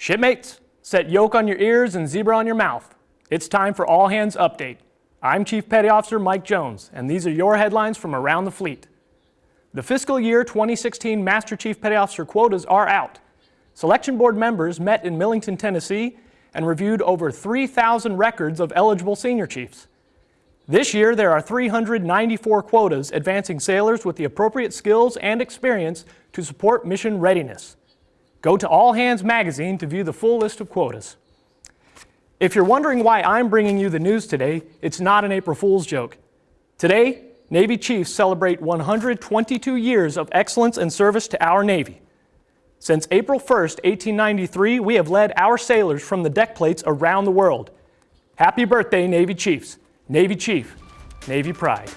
Shipmates, set yoke on your ears and zebra on your mouth. It's time for All Hands Update. I'm Chief Petty Officer Mike Jones, and these are your headlines from around the fleet. The fiscal year 2016 Master Chief Petty Officer quotas are out. Selection Board members met in Millington, Tennessee, and reviewed over 3,000 records of eligible senior chiefs. This year, there are 394 quotas advancing sailors with the appropriate skills and experience to support mission readiness. Go to All Hands Magazine to view the full list of quotas. If you're wondering why I'm bringing you the news today, it's not an April Fool's joke. Today, Navy Chiefs celebrate 122 years of excellence and service to our Navy. Since April 1st, 1893, we have led our sailors from the deck plates around the world. Happy birthday, Navy Chiefs. Navy Chief, Navy Pride.